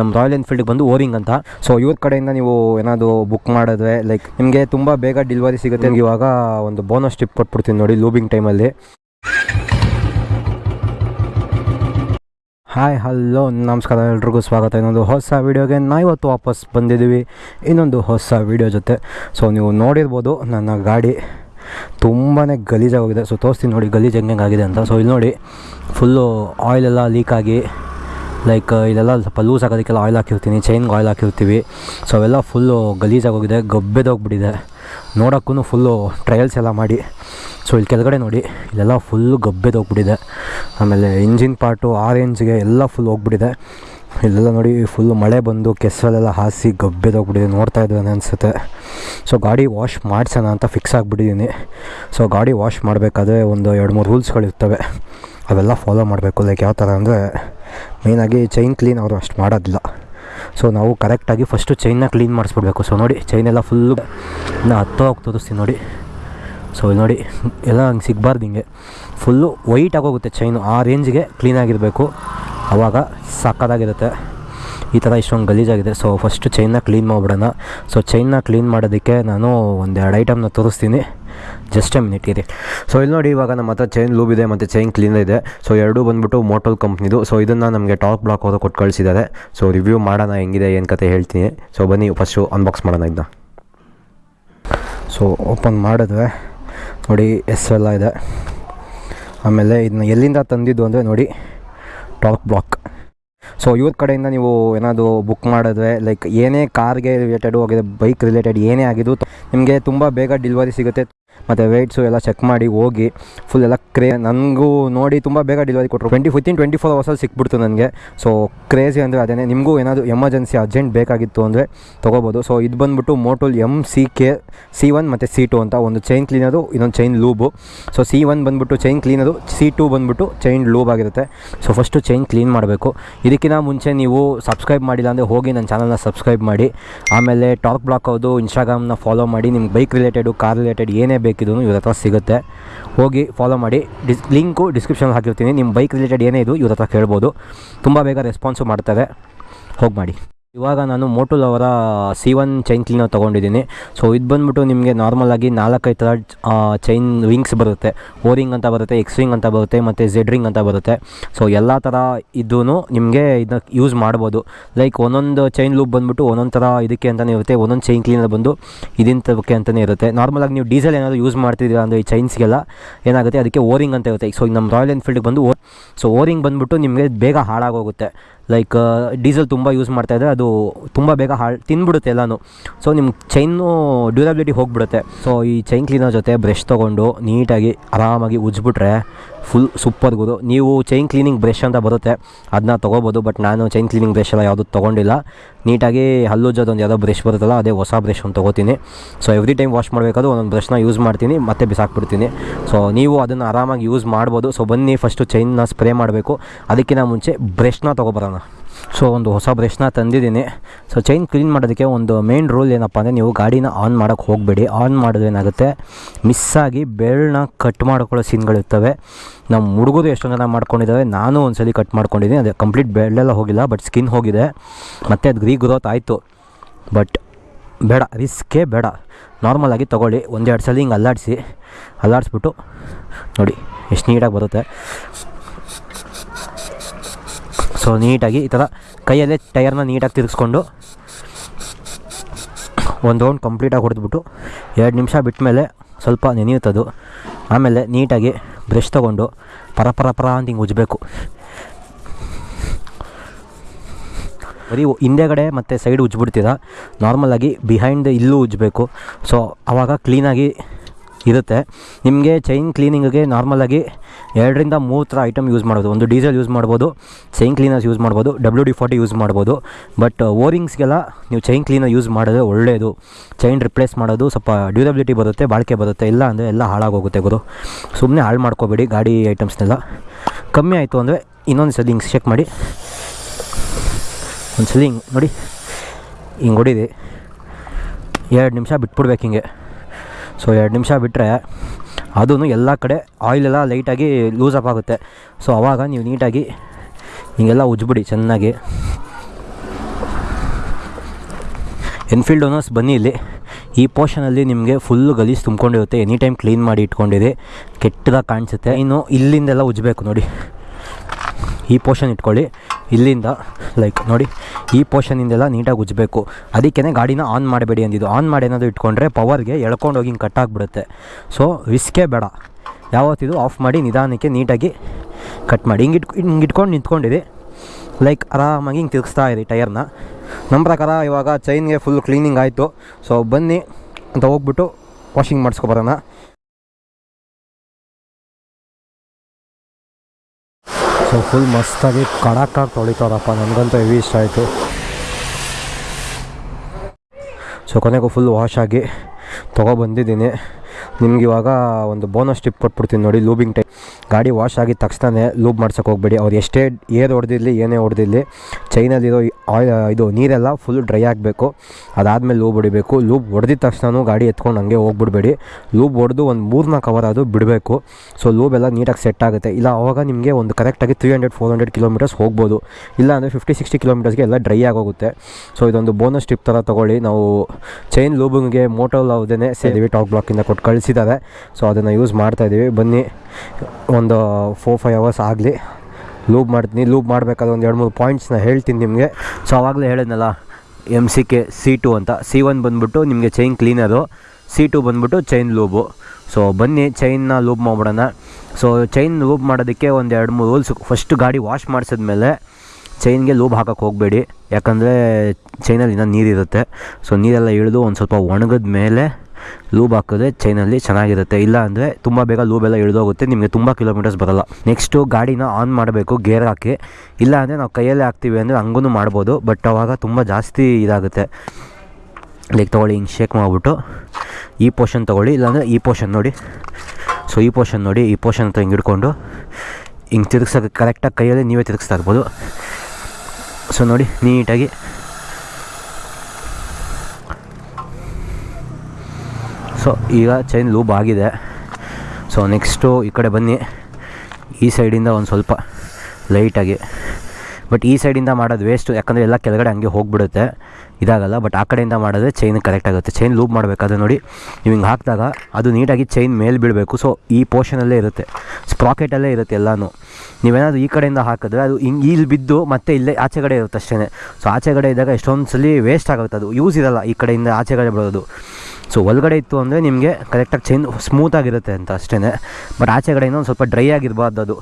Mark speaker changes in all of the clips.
Speaker 1: ನಮ್ಮ ರಾಯಲ್ ಎನ್ಫೀಲ್ಡ್ಗೆ ಬಂದು ಓರಿಂಗ್ ಅಂತ. ಸೊ ಇವ್ರ ಕಡೆಯಿಂದ ನೀವು ಏನಾದರೂ ಬುಕ್ ಮಾಡಿದ್ರೆ ಲೈಕ್ ನಿಮಗೆ ತುಂಬ ಬೇಗ ಡೆಲಿವರಿ ಸಿಗುತ್ತೆ. ಇವಾಗ ಒಂದು ಬೋನಸ್ ಟಿಪ್ ಕೊಟ್ಬಿಡ್ತೀನಿ ನೋಡಿ ಲೂಬಿಂಗ್ ಟೈಮಲ್ಲಿ ಹಾಯ್ ಹಲೋ ನಮಸ್ಕಾರ ಎಲ್ರಿಗೂ ಸ್ವಾಗತ. ಇನ್ನೊಂದು ಹೊಸ ವೀಡಿಯೋಗೆ ನಾ ಇವತ್ತು ವಾಪಸ್ ಬಂದಿದ್ದೀವಿ. ಇನ್ನೊಂದು ಹೊಸ ವೀಡಿಯೋ ಜೊತೆ. ಸೊ ನೀವು ನೋಡಿರ್ಬೋದು ನನ್ನ ಗಾಡಿ ತುಂಬಾ ಗಲೀಜಾಗೋಗಿದೆ ಸೊ ತೋರಿಸ್ತೀನಿ ನೋಡಿ ಗಲೀಜು ಹೆಂಗೆ ಆಗಿದೆ ಅಂತ. ಸೊ ಇಲ್ಲಿ ನೋಡಿ ಫುಲ್ಲು ಆಯಿಲೆಲ್ಲ ಲೀಕ್ ಆಗಿ ಲೈಕ್ ಇಲ್ಲೆಲ್ಲ ಸ್ವಲ್ಪ ಲೂಸ್ ಆಗೋದಕ್ಕೆಲ್ಲ ಆಯಿಲ್ ಹಾಕಿರ್ತೀನಿ ಚೈನ್ಗೆ ಆಯಿಲ್ ಹಾಕಿರ್ತೀವಿ. ಸೊ ಅವೆಲ್ಲ ಫುಲ್ಲು ಗಲೀಜಾಗೋಗಿದೆ ಗಬ್ಬೆದೋಗ್ಬಿಟ್ಟಿದೆ ನೋಡೋಕ್ಕೂ ಫುಲ್ಲು ಟ್ರಯಲ್ಸ್ ಎಲ್ಲ ಮಾಡಿ. ಸೊ ಇಲ್ಲಿ ಕೆಳಗಡೆ ನೋಡಿ, ಇಲ್ಲೆಲ್ಲ ಫುಲ್ಲು ಗಬ್ಬೆದೋಗ್ಬಿಟ್ಟಿದೆ. ಆಮೇಲೆ ಇಂಜಿನ್ ಪಾರ್ಟು ಆರೆಂಜ್ಗೆ ಎಲ್ಲ ಫುಲ್ ಹೋಗ್ಬಿಟ್ಟಿದೆ. ಇಲ್ಲೆಲ್ಲ ನೋಡಿ ಫುಲ್ಲು ಮಳೆ ಬಂದು ಕೆಸರಲ್ಲೆಲ್ಲ ಹಾಸಿ ಗಬ್ಬೆದೋಗ್ಬಿಟ್ಟಿದೆ. ನೋಡ್ತಾ ಇದ್ದಾನೆ ಅನಿಸುತ್ತೆ? ಸೊ ಗಾಡಿ ವಾಶ್ ಮಾಡಿಸೋಣ ಅಂತ ಫಿಕ್ಸ್ ಆಗಿಬಿಟ್ಟಿದ್ದೀನಿ ಸೊ ಗಾಡಿ ವಾಶ್ ಮಾಡಬೇಕಾದ್ರೆ ಒಂದು ಎರಡು ಮೂರು ರೂಲ್ಸ್ಗಳಿರ್ತವೆ ಅವೆಲ್ಲ ಫಾಲೋ ಮಾಡಬೇಕು. ಲೈಕ್ ಯಾವ ಥರ ಅಂದರೆ ಮೇಯ್ನಾಗಿ ಚೈನ್ ಕ್ಲೀನ್ ಅವರು ಅಷ್ಟು ಮಾಡೋದಿಲ್ಲ. ಸೊ ನಾವು ಕರೆಕ್ಟಾಗಿ ಫಸ್ಟು ಚೈನ್ನ ಕ್ಲೀನ್ ಮಾಡಿಸ್ಬಿಡ್ಬೇಕು. ಸೊ ನೋಡಿ ಚೈನ್ ಎಲ್ಲ ಫುಲ್ಲು ನಾ ಹತ್ತೋ ಹೋಗಿ ತೋರಿಸ್ತೀನಿ ನೋಡಿ. ಸೊ ಇಲ್ಲಿ ನೋಡಿ, ಎಲ್ಲ ಹಂಗೆ ಸಿಗಬಾರ್ದು ಹಿಂಗೆ. ಫುಲ್ಲು ವೈಟ್ ಆಗೋಗುತ್ತೆ ಚೈನು ಆ ರೇಂಜ್ಗೆ ಕ್ಲೀನಾಗಿರಬೇಕು ಆವಾಗ ಸಾಕಾಗಿರುತ್ತೆ ಈ ಥರ ಇಷ್ಟೊಂದು ಗಲೀಜಾಗಿದೆ. ಸೊ ಫಸ್ಟು ಚೈನ್ನ ಕ್ಲೀನ್ ಮಾಡಿಬಿಡೋಣ. ಸೊ ಚೈನ್ನ ಕ್ಲೀನ್ ಮಾಡೋದಕ್ಕೆ ನಾನು ಒಂದೆರಡು ಐಟಮ್ನ ತೋರಿಸ್ತೀನಿ. ಜಸ್ಟ್ ಎ ಮಿನಿಟ್ ಇದೆ. ಸೊ ಇಲ್ಲಿ ನೋಡಿ ಇವಾಗ ನಮ್ಮ ಹತ್ರ ಚೈನ್ ಲೂಬ್ ಇದೆ, ಮತ್ತು ಚೈನ್ ಕ್ಲೀನರ್ ಇದೆ. ಸೊ ಎರಡೂ ಬಂದ್ಬಿಟ್ಟು ಮೋಟಲ್ ಕಂಪ್ನಿದು ಸೊ ಇದನ್ನು ನಮಗೆ ಟಾಪ್ ಬ್ಲಾಕ್ ಅವರು ಕೊಟ್ಟು ಕಳಿಸಿದ್ದಾರೆ. ಸೊ ರಿವ್ಯೂ ಮಾಡೋಣ, ಹೆಂಗಿದೆ, ಏನು ಕತೆ ಹೇಳ್ತೀನಿ. ಸೊ ಬನ್ನಿ ಫಸ್ಟು ಅನ್ಬಾಕ್ಸ್ ಮಾಡೋಣ ಇದನ್ನ. ಸೊ ಓಪನ್ ಮಾಡಿದ್ವಿ ನೋಡಿ ಎಸ್ ಎಲ್ಲ ಇದೆ. ಆಮೇಲೆ ಇದನ್ನ ಎಲ್ಲಿಂದ ತಂದಿದ್ದು ಅಂದರೆ ನೋಡಿ ಟಾಪ್ ಬ್ಲಾಕ್ ಸೊ ಇವ್ರ ಕಡೆಯಿಂದ ನೀವು ಏನಾದರೂ ಬುಕ್ ಮಾಡಿದ್ರೆ ಲೈಕ್ ಏನೇ ಕಾರ್ಗೆ ರಿಲೇಟೆಡು ಆಗಿದೆ ಬೈಕ್ ರಿಲೇಟೆಡ್ ಏನೇ ಆಗಿದ್ದು, ನಿಮಗೆ ತುಂಬ ಬೇಗ ಡಿಲ್ವರಿ ಸಿಗುತ್ತೆ. ಮತ್ತು ವೆಯ್ಟ್ಸು ಎಲ್ಲ ಚೆಕ್ ಮಾಡಿ ಹೋಗಿ ಫುಲ್ ಎಲ್ಲ ಕ್ರೇ ನನಗೂ ನೋಡಿ ತುಂಬ ಬೇಗ ಡೆಲಿವರಿ ಕೊಟ್ಟರು ಟ್ವೆಂಟಿ ವಿತಿನ್ ಟ್ವೆಂಟಿ ಫೋರ್ ಅವರ್ಸಲ್ಲಿ ಸಿಕ್ಬಿಡ್ತು ನನಗೆ. ಸೊ ಕ್ರೇಜಿ ಅಂದರೆ ಅದೇ ನಿಮಗೂ ಏನಾದರೂ ಎಮರ್ಜೆನ್ಸಿ ಅರ್ಜೆಂಟ್ ಬೇಕಾಗಿತ್ತು ಅಂದರೆ ತೊಗೋಬೋದು. ಸೊ ಇದು ಬಂದುಬಿಟ್ಟು Motul M C K C one ಮತ್ತು ಸಿ ಟು ಅಂತ ಒಂದು ಚೈನ್ ಕ್ಲೀನರು ಇನ್ನೊಂದು chain lube so C one ಬಂದುಬಿಟ್ಟು ಚೈನ್ ಕ್ಲೀನರು ಸಿ ಟು ಬಂದುಬಿಟ್ಟು ಚೈನ್ ಲೂಬ್ ಆಗಿರುತ್ತೆ. ಸೊ ಫಸ್ಟು ಚೈನ್ ಕ್ಲೀನ್ ಮಾಡಬೇಕು. ಇದಕ್ಕಿಂತ ಮುಂಚೆ ನೀವು ಸಬ್ಸ್ಕ್ರೈಬ್ ಮಾಡಿಲ್ಲ ಅಂದರೆ ಹೋಗಿ ನನ್ನ ಚಾನಲ್ನ ಸಬ್ಸ್ಕ್ರೈಬ್ ಮಾಡಿ. ಆಮೇಲೆ ಟಾಕ್ ಬ್ಲಾಕ್ ಹೌದು ಇನ್ಸ್ಟಾಗ್ರಾಮ್ನ ಫಾಲೋ ಮಾಡಿ. ನಿಮ್ಗೆ ಬೈಕ್ ರಿಲೇಟೆಡು ಕಾರ್ ರಿಲೇಟೆಡ್ ಏನೇ ಬೇಕಿದ್ರು ಇವ್ರ ಹತ್ರ ಸಿಗುತ್ತೆ. ಹೋಗಿ ಫಾಲೋ ಮಾಡಿ. ಡಿಸ್ ಲಿಂಕು ಡಿಸ್ಕ್ರಿಪ್ಷನ್ ಹಾಕಿರ್ತೀನಿ. ನಿಮ್ಮ ಬೈಕ್ ರಿಲೇಟೆಡ್ ಏನೇ ಇದು ಇವ್ರ ಹತ್ರ ಕೇಳ್ಬೋದು. ತುಂಬ ಬೇಗ ರೆಸ್ಪಾನ್ಸು ಮಾಡ್ತಾರೆ. ಹೋಗಿ ಮಾಡಿ. ಇವಾಗ ನಾನು ಮೋಟುಲ್ ಅವರ ಸಿ ಒನ್ ಚೈನ್ ಕ್ಲೀನರ್ ತೊಗೊಂಡಿದ್ದೀನಿ. ಸೊ ಇದು ಬಂದ್ಬಿಟ್ಟು ನಿಮಗೆ ನಾರ್ಮಲಾಗಿ ನಾಲ್ಕೈದು ಥರ ಚೈನ್ ವಿಂಗ್ಸ್ ಬರುತ್ತೆ. ಓರಿಂಗ್ ರಿಂಗ್ ಅಂತ ಬರುತ್ತೆ ಎಕ್ಸ್ ರಿಂಗ್ ಅಂತ ಬರುತ್ತೆ, ಮತ್ತು ಝೆಡ್ ರಿಂಗ್ ಅಂತ ಬರುತ್ತೆ. ಸೊ ಎಲ್ಲ ಥರ ಇದೂ ನಿಮಗೆ ಇದನ್ನ ಯೂಸ್ ಮಾಡ್ಬೋದು. ಲೈಕ್ ಒಂದೊಂದು ಚೈನ್ ಲೂಪ್ ಬಂದ್ಬಿಟ್ಟು ಒಂದೊಂದು ಥರ ಇದಕ್ಕೆ ಅಂತಲೇ ಇರುತ್ತೆ, ಒಂದೊಂದು ಚೈನ್ ಕ್ಲೀನರ್ ಬಂದು ಇದಕ್ಕೆ ಅಂತಲೇ ಇರುತ್ತೆ. ನಾರ್ಮಲಾಗಿ ನೀವು ಡೀಸೆಲ್ ಏನಾದರೂ ಯೂಸ್ ಮಾಡ್ತಿದ್ದೀರಾ ಅಂದರೆ ಈ ಚೈನ್ಸ್ಗೆಲ್ಲ ಏನಾಗುತ್ತೆ? ಅದಕ್ಕೆ ಓರಿಂಗ್ ಅಂತ ಇರುತ್ತೆ. ಸೊ ನಮ್ಮ ರಾಯಲ್ ಎನ್ಫೀಲ್ಡ್ಗೆ ಬಂದು ಓ ಸೊ ಓರಿಂಗ್ ಬಂದ್ಬಿಟ್ಟು ನಿಮಗೆ ಬೇಗ ಹಾಳಾಗೋಗುತ್ತೆ. ಲೈಕ್ ಡೀಸೆಲ್ ತುಂಬ ಯೂಸ್ ಮಾಡ್ತಾಯಿದ್ರೆ ಅದು ತುಂಬ ಬೇಗ ಹಾಳು ತಿಂದ್ಬಿಡುತ್ತೆ ಎಲ್ಲನೂ. ಸೊ ನಿಮ್ಮ ಚೈನು ಡ್ಯೂರಬಿಲಿಟಿ ಹೋಗಿಬಿಡುತ್ತೆ. ಸೊ ಈ ಚೈನ್ ಕ್ಲೀನರ್ ಜೊತೆ ಬ್ರಷ್ ತೊಗೊಂಡು ನೀಟಾಗಿ ಆರಾಮಾಗಿ ಉಜ್ಬಿಟ್ರೆ ಫುಲ್ ಸೂಪರ್ ಗುರು. ನೀವು ಚೈನ್ ಕ್ಲೀನಿಂಗ್ ಬ್ರಷ್ ಅಂತ ಬರುತ್ತೆ ಅದನ್ನ ತೊಗೋಬೋದು ಬಟ್ ನಾನು ಚೈನ್ ಕ್ಲೀನಿಂಗ್ ಬ್ರಷ್ ಎಲ್ಲ ಯಾವುದೂ ತೊಗೊಂಡಿಲ್ಲ. ನೀಟಾಗಿ ಹಲ್ಲುಜ್ಜೋದೊಂದು ಯಾವುದೋ ಬ್ರಷ್ ಬರುತ್ತಲ್ಲ, ಅದೇ ಹೊಸ ಬ್ರಷ್ ಒಂದು ತೊಗೋತೀನಿ. ಸೊ ಎವ್ರಿ ಟೈಮ್ ವಾಶ್ ಮಾಡಬೇಕಾದ್ರೂ ಒಂದೊಂದು ಬ್ರಷ್ನ ಯೂಸ್ ಮಾಡ್ತೀನಿ, ಮತ್ತೆ ಬಿಸಾಕ್ಬಿಡ್ತೀನಿ. ಸೊ ನೀವು ಅದನ್ನು ಆರಾಮಾಗಿ ಯೂಸ್ ಮಾಡ್ಬೋದು. ಸೊ ಬನ್ನಿ ಫಸ್ಟು ಚೈನ್ನ ಸ್ಪ್ರೇ ಮಾಡಬೇಕು. ಅದಕ್ಕಿಂತ ಮುಂಚೆ ಬ್ರಷ್ನ ತೊಗೊಬರೋಣ. ಸೊ, ಒಂದು ಹೊಸ ಬ್ರಷ್ನ ತಂದಿದ್ದೀನಿ. ಸೊ ಚೈನ್ ಕ್ಲೀನ್ ಮಾಡೋದಕ್ಕೆ ಒಂದು ಮೇನ್ ರೂಲ್ ಏನಪ್ಪ ಅಂದರೆ ನೀವು ಗಾಡಿನ ಆನ್ ಮಾಡೋಕ್ಕೆ ಹೋಗಬೇಡಿ. ಆನ್ ಮಾಡಿದ್ರೆ ಏನಾಗುತ್ತೆ? ಮಿಸ್ಸಾಗಿ ಬೆರಳನ್ನ ಕಟ್ ಮಾಡ್ಕೊಳ್ಳೋ ಸೀನ್ಗಳಿರ್ತವೆ ನಮ್ಮ ಹುಡುಗರು ಎಷ್ಟೊಂದು ಜನ ಮಾಡ್ಕೊಂಡಿದ್ದಾವೆ ನಾನು ಒಂದ್ಸಲಿ ಕಟ್ ಮಾಡ್ಕೊಂಡಿದ್ದೀನಿ. ಅದೇ ಕಂಪ್ಲೀಟ್ ಬೆರಳೆಲ್ಲ ಹೋಗಿಲ್ಲ ಬಟ್ ಸ್ಕಿನ್ ಹೋಗಿದೆ. ಮತ್ತು ಅದು ರೀಗ್ರೋತ್ ಆಯಿತು. ಬಟ್ ಬೇಡ ರಿಸ್ಕೇ ಬೇಡ. ನಾರ್ಮಲಾಗಿ ತೊಗೊಳ್ಳಿ. ಒಂದೆರಡು ಸಲ ಹಿಂಗೆ ಅಲ್ಲಾಡಿಸಿ. ಅಲ್ಲಾಡಿಸ್ಬಿಟ್ಟು ನೋಡಿ, ಎಷ್ಟು ನೀಟಾಗಿ ಬರುತ್ತೆ. ಸೊ ನೀಟಾಗಿ ಈ ಥರ ಕೈಯಲ್ಲೇ ಟೈರ್ನ ನೀಟಾಗಿ ತಿರುಗಿಸ್ಕೊಂಡು ಒಂದು ರೌಂಡ್ ಕಂಪ್ಲೀಟಾಗಿ ಹೊಡೆದ್ಬಿಟ್ಟು ಎರಡು ನಿಮಿಷ ಬಿಟ್ಟ ಮೇಲೆ ಸ್ವಲ್ಪ ನೆನೆಯುತ್ತದು. ಆಮೇಲೆ ನೀಟಾಗಿ ಬ್ರಷ್ ತೊಗೊಂಡು ಪರ ಪರ ಪರ ಅಂತ ಹಿಂಗೆ ಉಜ್ಜಬೇಕು. ಬರೀ ಹಿಂದೆಗಡೆ ಮತ್ತು ಸೈಡ್ ಉಜ್ಜಿಬಿಡ್ತೀರಾ? ನಾರ್ಮಲಾಗಿ ಬಿಹೈಂಡ್ ಇಲ್ಲೂ ಉಜ್ಜಬೇಕು. ಸೊ ಆವಾಗ ಕ್ಲೀನಾಗಿ ಇರುತ್ತೆ. ನಿಮಗೆ ಚೈನ್ ಕ್ಲೀನಿಂಗಿಗೆ ನಾರ್ಮಲಾಗಿ ಎರಡರಿಂದ ಮೂರು ಥರ ಐಟಮ್ ಯೂಸ್ ಮಾಡ್ಬೋದು. ಒಂದು ಡೀಸೆಲ್ ಯೂಸ್ ಮಾಡ್ಬೋದು ಚೈನ್ ಕ್ಲೀನರ್ಸ್ ಯೂಸ್ ಮಾಡ್ಬೋದು ಡಬ್ಲ್ಯೂ ಡಿ ಫಾರ್ಟಿ ಯೂಸ್ ಮಾಡ್ಬೋದು. ಬಟ್ ಓರಿಂಗ್ಸ್ಗೆಲ್ಲ ನೀವು ಚೈನ್ ಕ್ಲೀನರ್ ಯೂಸ್ ಮಾಡಿದ್ರೆ ಒಳ್ಳೆಯದು ಚೈನ್ ರಿಪ್ಲೇಸ್ ಮಾಡೋದು ಸ್ವಲ್ಪ ಡ್ಯೂರಬಿಲಿಟಿ ಬರುತ್ತೆ, ಬಾಳಿಕೆ ಬರುತ್ತೆ, ಇಲ್ಲ ಅಂದರೆ ಎಲ್ಲ ಹಾಳಾಗೋಗುತ್ತೆ ಗುರು. ಸುಮ್ಮನೆ ಹಾಳು ಮಾಡ್ಕೋಬೇಡಿ ಗಾಡಿ ಐಟಮ್ಸ್ನೆಲ್ಲ ಕಮ್ಮಿ ಆಯಿತು ಅಂದರೆ ಇನ್ನೊಂದು ಸಲ ಹಿಂಗೆ ಚೆಕ್ ಮಾಡಿ. ಒಂದು ಸಲ ಹಿಂಗೆ ನೋಡಿ. ಹಿಂಗೆ ಹೊಡೀರಿ. ಎರಡು ನಿಮಿಷ ಬಿಟ್ಬಿಡ್ಬೇಕು ಹಿಂಗೆ. ಸೊ ಎರಡು ನಿಮಿಷ ಬಿಟ್ಟರೆ ಅದೂ ಎಲ್ಲ ಕಡೆ ಆಯಿಲೆಲ್ಲ ಲೈಟಾಗಿ ಲೂಸ್ ಅಪ್ ಆಗುತ್ತೆ. ಸೊ ಆವಾಗ ನೀವು ನೀಟಾಗಿ ಹಿಂಗೆಲ್ಲ ಉಜ್ಬಿಡಿ ಚೆನ್ನಾಗಿ. ಎನ್ಫೀಲ್ಡ್ ಓನರ್ಸ್ ಬನ್ನಿ ಇಲ್ಲಿ. ಈ ಪೋರ್ಷನಲ್ಲಿ ನಿಮಗೆ ಫುಲ್ಲು ಗಲೀಜು ತುಂಬ್ಕೊಂಡಿರುತ್ತೆ. ಎನಿ ಟೈಮ್ ಕ್ಲೀನ್ ಮಾಡಿ ಇಟ್ಕೊಂಡಿರಿ. ಕೆಟ್ಟದಾಗ ಕಾಣಿಸುತ್ತೆ. ಇನ್ನು ಇಲ್ಲಿಂದೆಲ್ಲ ಉಜ್ಬೇಕು ನೋಡಿ. ಈ ಪೋರ್ಷನ್ ಇಟ್ಕೊಳ್ಳಿ. ಇಲ್ಲಿಂದ ಲೈಕ್ ನೋಡಿ, ಈ ಪೋರ್ಷನಿಂದೆಲ್ಲ ನೀಟಾಗಿ ಉಜ್ಜಬೇಕು. ಅದಕ್ಕೇ ಗಾಡಿನ ಆನ್ ಮಾಡಬೇಡಿ ಅಂದಿದ್ದು. ಆನ್ ಮಾಡಿ ಏನಾದರೂ ಇಟ್ಕೊಂಡ್ರೆ ಪವರ್ಗೆ ಎಳ್ಕೊಂಡು ಹೋಗಿ ಹಿಂಗೆ ಕಟ್ಟಾಗ್ಬಿಡುತ್ತೆ ಸೊ ರಿಸ್ಕೇ ಬೇಡ. ಯಾವತ್ತಿದು ಆಫ್ ಮಾಡಿ ನಿಧಾನಕ್ಕೆ ನೀಟಾಗಿ ಕಟ್ ಮಾಡಿ. ಹಿಂಗೆ ಇಟ್ ಹಿಂಗೆ ಇಟ್ಕೊಂಡು ನಿಂತ್ಕೊಂಡಿರಿ. ಲೈಕ್ ಆರಾಮಾಗಿ ಹಿಂಗೆ ತಿರುಗಿಸ್ತಾ ಇರಿ ಟೈರ್ನ ನಮ್ಮ ಪ್ರಕಾರ ಇವಾಗ ಚೈನ್ಗೆ ಫುಲ್ ಕ್ಲೀನಿಂಗ್ ಆಯಿತು. ಸೊ ಬನ್ನಿ ಅಂತ ಹೋಗ್ಬಿಟ್ಟು ವಾಷಿಂಗ್ ಮಾಡಿಸ್ಕೊಬರೋಣ ಸೊ ಫುಲ್ ಮಸ್ತಾಗಿ ಕಡಾಕ್ಟಾಗಿ ತೊಳಿತಾರಪ್ಪ ನನಗಂತೂ ಹೆವಿ ಇಷ್ಟ ಆಯಿತು ಸೊ ಕೊನೆಗೂ ಫುಲ್ ವಾಶ್ ಆಗಿ ತೊಗೊಬಂದಿದ್ದೀನಿ. ನಿಮ್ಗೆ ಇವಾಗ ಒಂದು ಬೋನಸ್ ಟಿಪ್ ಕೊಟ್ಬಿಡ್ತೀನಿ ನೋಡಿ ಲೂಬಿಂಗ್ ಟೈಪ್ ಗಾಡಿ ವಾಶ್ ಆಗಿದ ತಕ್ಷಣ ಲೂಬ್ ಮಾಡ್ಸೋಕೆ ಹೋಗಬೇಡಿ. ಅವ್ರು ಎಷ್ಟೇ ಏರ್ ಹೊಡೆದಿರಲಿ ಏನೇ ಹೊಡೆದಿರಲಿ ಚೈನಲ್ಲಿರೋ ಆಯಿಲ್ ಇದು ನೀರೆಲ್ಲ ಫುಲ್ ಡ್ರೈ ಆಗಬೇಕು. ಅದಾದಮೇಲೆ ಲೂಬ್ ಹೊಡಿಬೇಕು. ಲೂಬ್ ಹೊಡೆದಿದ ತಕ್ಷಣ ಗಾಡಿ ಎತ್ಕೊಂಡು ಹಂಗೆ ಹೋಗ್ಬಿಡ್ಬೇಡಿ. ಲೂಬ್ ಹೊಡೆದು ಒಂದು ಮೂರ್ನಾಲ್ಕು ಅವರ್ ಅದು ಬಿಡಬೇಕು. ಸೊ ಲೂಬ್ ಎಲ್ಲ ನೀಟಾಗಿ ಸೆಟ್ ಆಗುತ್ತೆ. ಇಲ್ಲ ಆವಾಗ ನಿಮಗೆ ಒಂದು ಕರೆಕ್ಟಾಗಿ three hundred four hundred kilometres ಹೋಗ್ಬೋದು. ಇಲ್ಲ ಅಂದರೆ ಫಿಫ್ಟಿ ಸಿಕ್ಸ್ಟಿ ಕಿಲೋಮೀಟರ್ಸ್ಗೆ ಎಲ್ಲ ಡ್ರೈ ಆಗೋಗುತ್ತೆ. ಸೊ ಇದೊಂದು ಬೋನಸ್ ಟಿಪ್ ಥರ ತೊಗೊಳ್ಳಿ. ನಾವು ಚೈನ್ ಲೂಬಿಂಗ್ಗೆ ಮೋಟೋಲ್ ಅವ್ರದೇ ಸೇರಿವಿ ಟಾಕ್ ಬ್ಲಾಕಿಂದ ಕೊಟ್ಟು ಕಳಿಸಿದ್ದಾರೆ. ಸೊ ಅದನ್ನು ಯೂಸ್ ಮಾಡ್ತಾಯಿದ್ದೀವಿ ಬನ್ನಿ. ಒಂದು ಫೋರ್ ಫೈವ್ ಅವರ್ಸ್ ಆಗಲಿ ಲೂಬ್ ಮಾಡ್ತೀನಿ. ಲೂಬ್ ಮಾಡಬೇಕಾದ್ರೆ ಒಂದು ಎರಡು, ಮೂರು ಪಾಯಿಂಟ್ಸ್ನ ಹೇಳ್ತೀನಿ ನಿಮಗೆ. ಸೊ ಆವಾಗಲೇ ಹೇಳಿದ್ನಲ್ಲ M C K C two ಅಂತ. ಸಿ ಒನ್ ಬಂದುಬಿಟ್ಟು ನಿಮಗೆ ಚೈನ್ ಕ್ಲೀನರು ಸಿ ಟು ಬಂದ್ಬಿಟ್ಟು ಚೈನ್ ಲೂಬು ಸೊ ಬನ್ನಿ ಚೈನ್ನ ಲೂಬ್ ಮಾಡ್ಬಿಡೋಣ. ಸೊ ಚೈನ್ ಲೂಬ್ ಮಾಡೋದಕ್ಕೆ ಒಂದು ಎರಡು, ಮೂರು ರೂಲ್ಸ್ ಫಸ್ಟ್ ಗಾಡಿ ವಾಶ್ ಮಾಡಿಸಿದ್ಮೇಲೆ ಚೈನ್ಗೆ ಲೂಬ್ ಹಾಕೋಕ್ಕೆ ಹೋಗಬೇಡಿ. ಯಾಕಂದರೆ ಚೈನಲ್ಲಿ ಇನ್ನೂ ನೀರಿರುತ್ತೆ. ಸೊ ನೀರೆಲ್ಲ ಇಳಿದು ಒಂದು ಸ್ವಲ್ಪ ಒಣಗಿದ ಮೇಲೆ ಲೂಬ್ ಹಾಕಿದ್ರೆ ಚೈನಲ್ಲಿ ಚೆನ್ನಾಗಿರುತ್ತೆ. ಇಲ್ಲ ಅಂದರೆ ತುಂಬ ಬೇಗ ಲೂಬೆಲ್ಲ ಇಳಿದೋಗುತ್ತೆ, ನಿಮಗೆ ತುಂಬ ಕಿಲೋಮೀಟರ್ಸ್ ಬರೋಲ್ಲ. ನೆಕ್ಸ್ಟು ಗಾಡಿನ ಆನ್ ಮಾಡಬೇಕು ಗೇರ್ ಹಾಕಿ. ಇಲ್ಲ ಅಂದರೆ ನಾವು ಕೈಯಲ್ಲೇ ಹಾಕ್ತೀವಿ ಅಂದರೆ ಹಂಗೂ ಮಾಡ್ಬೋದು ಬಟ್ ಅವಾಗ ತುಂಬ ಜಾಸ್ತಿ ಇದಾಗುತ್ತೆ. ಲೈಕ್ ತೊಗೊಳ್ಳಿ, ಹಿಂಗೆ ಶೇಕ್ ಮಾಡಿಬಿಟ್ಟು ಈ ಪೋರ್ಷನ್ ತೊಗೊಳ್ಳಿ ಇಲ್ಲಾಂದರೆ ಈ ಪೋರ್ಷನ್ ನೋಡಿ. ಸೊ ಈ ಪೋರ್ಷನ್ ನೋಡಿ, ಈ ಪೋರ್ಷನ್ ಹತ್ರ ಹಿಂಗೆ ಹಿಡ್ಕೊಂಡು ಹಿಂಗೆ ತಿರುಗ್ಸೋಕೆ ಕರೆಕ್ಟಾಗಿ ಕೈಯಲ್ಲಿ ನೀವೇ ತಿರುಗಿಸ್ತಾ ಇರ್ಬೋದು. ಸೊ ನೋಡಿ, ನೀಟಾಗಿ ಸೊ, ಈಗ ಚೈನ್ ಲೂಬ್ ಆಗಿದೆ. ಸೊ ನೆಕ್ಸ್ಟು ಈ ಕಡೆ ಬನ್ನಿ. ಈ ಸೈಡಿಂದ ಒಂದು ಸ್ವಲ್ಪ ಲೈಟಾಗಿ ಬಟ್ ಈ ಸೈಡಿಂದ ಮಾಡೋದು ವೇಸ್ಟು ಯಾಕಂದರೆ ಎಲ್ಲ ಕೆಳಗಡೆ ಹಂಗೆ ಹೋಗಿಬಿಡುತ್ತೆ. ಇದಾಗಲ್ಲ ಬಟ್ ಆ ಕಡೆಯಿಂದ ಮಾಡಿದ್ರೆ ಚೈನ್ ಕರೆಕ್ಟ್ ಆಗುತ್ತೆ. ಚೈನ್ ಲೂಬ್ ಮಾಡಬೇಕಾದ್ರೆ ನೋಡಿ, ನೀವು ಹಿಂಗೆ ಹಾಕಿದಾಗ ಅದು ನೀಟಾಗಿ ಚೈನ್ ಮೇಲೆ ಬೀಳಬೇಕು. ಸೊ ಈ ಪೋರ್ಷನಲ್ಲೇ ಇರುತ್ತೆ. ಸ್ಪ್ರಾಕೆಟಲ್ಲೇ ಇರುತ್ತೆ ಎಲ್ಲನೂ. ನೀವೇನಾದರೂ ಈ ಕಡೆಯಿಂದ ಹಾಕಿದ್ರೆ ಅದು ಹಿಂಗೆ ಇಲ್ಲಿ ಬಿದ್ದು ಮತ್ತೆ ಇಲ್ಲೇ ಆಚೆ ಕಡೆ ಇರುತ್ತೆ ಅಷ್ಟೇ ಸೊ ಆಚೆ ಕಡೆ ಇದ್ದಾಗ ಎಷ್ಟೊಂದು ಸಲ ವೇಸ್ಟ್ ಆಗುತ್ತೆ. ಅದು ಯೂಸ್ ಇರಲ್ಲ ಈ ಕಡೆಯಿಂದ ಆಚೆ ಕಡೆ ಬರೋದು. ಸೊ ಒಳಗಡೆ ಇತ್ತು ಅಂದರೆ ನಿಮಗೆ ಕರೆಕ್ಟಾಗಿ ಚೈನ್ ಸ್ಮೂತಾಗಿರುತ್ತೆ ಅಂತ ಅಷ್ಟೇ ಬಟ್ ಆಚೆ ಕಡೆಯಿಂದ ಒಂದು ಸ್ವಲ್ಪ ಡ್ರೈ ಆಗಿರಬಾರ್ದು ಅದು.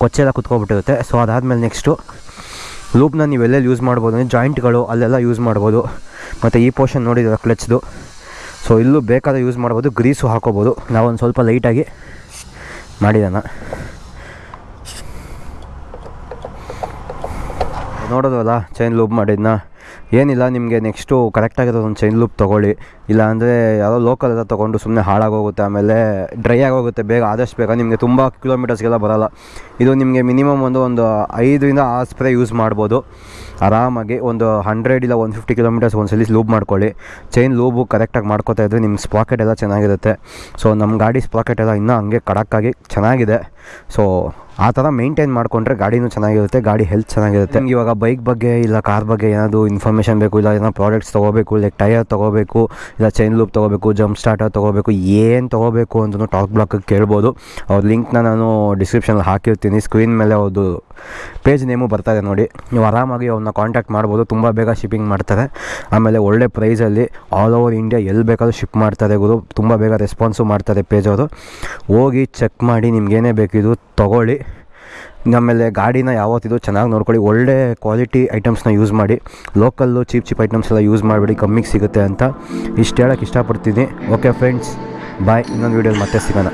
Speaker 1: ಕೊಚ್ಚೆಲ್ಲ ಕುತ್ಕೊಬಿಟ್ಟಿರುತ್ತೆ. ಸೊ ಅದಾದಮೇಲೆ ನೆಕ್ಸ್ಟು ಲೂಪ್ನ ನೀವು ಎಲ್ಲೆಲ್ಲಿ ಯೂಸ್ ಮಾಡ್ಬೋದು ಅಂದರೆ ಜಾಯಿಂಟ್ಗಳು ಅಲ್ಲೆಲ್ಲ ಯೂಸ್ ಮಾಡ್ಬೋದು. ಮತ್ತು ಈ ಪೋರ್ಷನ್ ನೋಡಿದ್ರೆ ಕ್ಲಚ್ದು ಸೊ ಇಲ್ಲೂ ಬೇಕಾದ ಯೂಸ್ ಮಾಡ್ಬೋದು ಗ್ರೀಸು ಹಾಕೋಬೋದು. ನಾವೊಂದು ಸ್ವಲ್ಪ ಲೈಟಾಗಿ ಮಾಡಿದಾನ ನೋಡೋದಲ್ಲ ಚೈನ್ ಲೂಪ್ ಮಾಡಿದ್ನ? ಏನಿಲ್ಲ, ನಿಮಗೆ ನೆಕ್ಸ್ಟು ಕರೆಕ್ಟಾಗಿರೋದು ಒಂದು ಚೈನ್ ಲೂಪ್ ತೊಗೊಳ್ಳಿ. ಇಲ್ಲ ಅಂದರೆ ಯಾವುದೋ ಲೋಕಲ್ ಎಲ್ಲ ತೊಗೊಂಡು ಸುಮ್ಮನೆ ಹಾಳಾಗೋಗುತ್ತೆ, ಆಮೇಲೆ ಡ್ರೈ ಆಗೋಗುತ್ತೆ, ಬೇಗ ಆದಷ್ಟು ಬೇಗ. ನಿಮಗೆ ತುಂಬ ಕಿಲೋಮೀಟರ್ಸ್ಗೆಲ್ಲ ಬರೋಲ್ಲ. ಇದು ನಿಮಗೆ ಮಿನಿಮಮ್ ಒಂದು ಒಂದು ಐದರಿಂದ ಆರು ಸ್ಪ್ರೇ ಯೂಸ್ ಮಾಡ್ಬೋದು. ಆರಾಮಾಗಿ ಒಂದು ಹಂಡ್ರೆಡ್ ಇಲ್ಲ ಒನ್ ಫಿಫ್ಟಿ ಕಿಲೋಮೀಟರ್ಸ್ ಒಂದು ಸಲ ಲೂಬ್ ಮಾಡ್ಕೊಳ್ಳಿ ಚೈನ್ ಲೂಬು ಕರೆಕ್ಟಾಗಿ ಮಾಡ್ಕೋತಾ ಇದ್ದರೆ ನಿಮ್ಮ ಸ್ಪಾಕೆಟ್ ಎಲ್ಲ ಚೆನ್ನಾಗಿರುತ್ತೆ. ಸೊ ನಮ್ಮ ಗಾಡಿ ಸ್ಪಾಕೆಟ್ ಎಲ್ಲ ಇನ್ನೂ ಹಂಗೆ ಕಡಕ್ಕಾಗಿ ಚೆನ್ನಾಗಿದೆ. ಸೊ ಆ ಥರ ಮೇಂಟೈನ್ ಮಾಡಿಕೊಂಡ್ರೆ ಗಾಡಿನೂ ಚೆನ್ನಾಗಿರುತ್ತೆ, ಗಾಡಿ ಹೆಲ್ತ್ ಚೆನ್ನಾಗಿರುತ್ತೆ. ಇವಾಗ ಬೈಕ್ ಬಗ್ಗೆ ಇಲ್ಲ ಕಾರ್ ಬಗ್ಗೆ ಏನಾದರೂ ಇನ್ಫಾರ್ಮೇಷನ್ ಬೇಕು, ಇಲ್ಲ ಏನೋ ಪ್ರಾಡಕ್ಟ್ಸ್ ತೊಗೋಬೇಕು, ಇಲ್ಲ ಟೈರ್ ತೊಗೋಬೇಕು, ಇಲ್ಲ ಚೈನ್ ಲೂಪ್ ತೊಗೋಬೇಕು ಜಂಪ್ ಸ್ಟಾರ್ಟರ್ ತೊಗೋಬೇಕು, ಏನು ತೊಗೋಬೇಕು ಅಂತಲೂ ಟಾಕ್ ಬ್ಲಾಕಿಗೆ ಕೇಳ್ಬೋದು. ಅವ್ರ ಲಿಂಕ್ನ ನಾನು ಡಿಸ್ಕ್ರಿಪ್ಷನಲ್ಲಿ ಹಾಕಿರ್ತೀನಿ. ಸ್ಕ್ರೀನ್ ಮೇಲೆ ಅವ್ರದ್ದು ಪೇಜ್ ನೇಮು ಬರ್ತಾರೆ ನೋಡಿ. ನೀವು ಆರಾಮಾಗಿ ಅವ್ರನ್ನ ಕಾಂಟ್ಯಾಕ್ಟ್ ಮಾಡ್ಬೋದು, ತುಂಬ ಬೇಗ ಶಿಪ್ಪಿಂಗ್ ಮಾಡ್ತಾರೆ. ಆಮೇಲೆ ಒಳ್ಳೆ ಪ್ರೈಸಲ್ಲಿ ಆಲ್ ಓವರ್ ಇಂಡಿಯಾ ಎಲ್ಲಿ ಬೇಕಾದರೂ ಶಿಪ್ ಮಾಡ್ತಾರೆ ಗುರು. ತುಂಬ ಬೇಗ ರೆಸ್ಪಾನ್ಸು ಮಾಡ್ತಾರೆ ಪೇಜ್ ಅವರು. ಹೋಗಿ ಚೆಕ್ ಮಾಡಿ ನಿಮ್ಗೇನೇ ಬೇಕಿದು ತೊಗೊಳ್ಳಿ. ಆಮೇಲೆ ಗಾಡಿನ ಯಾವತ್ತಿದು ಚೆನ್ನಾಗಿ ನೋಡ್ಕೊಳ್ಳಿ. ಒಳ್ಳೆ ಕ್ವಾಲಿಟಿ ಐಟಮ್ಸ್ನ ಯೂಸ್ ಮಾಡಿ. ಲೋಕಲ್ಲು ಚೀಪ್ ಚೀಪ್ ಐಟಮ್ಸ್ ಎಲ್ಲ ಯೂಸ್ ಮಾಡಿಬಿಡಿ ಕಮ್ಮಿಗೆ ಸಿಗುತ್ತೆ ಅಂತ ಇಷ್ಟು ಹೇಳೋಕ್ಕೆ ಇಷ್ಟಪಡ್ತೀನಿ. ಓಕೆ ಫ್ರೆಂಡ್ಸ್ ಬಾಯ್ ಇನ್ನೊಂದು ವೀಡಿಯೋಲಿ ಮತ್ತೆ ಸಿಗೋಣ.